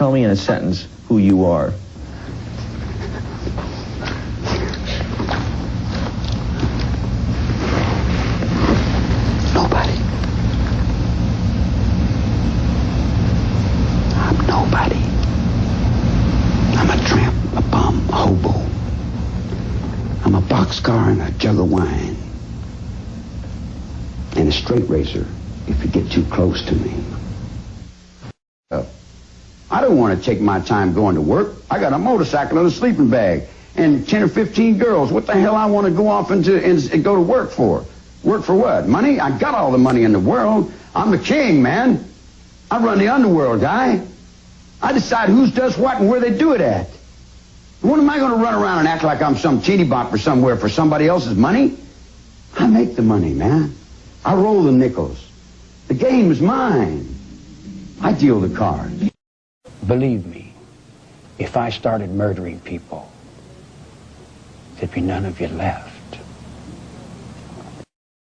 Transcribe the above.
Tell me in a sentence who you are. Nobody. I'm nobody. I'm a tramp, a bum, a hobo. I'm a boxcar and a jug of wine. And a straight razor if you get too close to me. Uh, I don't want to take my time going to work. I got a motorcycle and a sleeping bag and 10 or 15 girls. What the hell I want to go off into and, go to work for? Work for what? Money? I got all the money in the world. I'm the king, man. I run the underworld, guy. I decide who does what and where they do it at. When am I going to run around and act like I'm some teeny bopper somewhere for somebody else's money? I make the money, man. I roll the nickels. The game is mine. I deal the cards. Believe me, if I started murdering people, there'd be none of you left.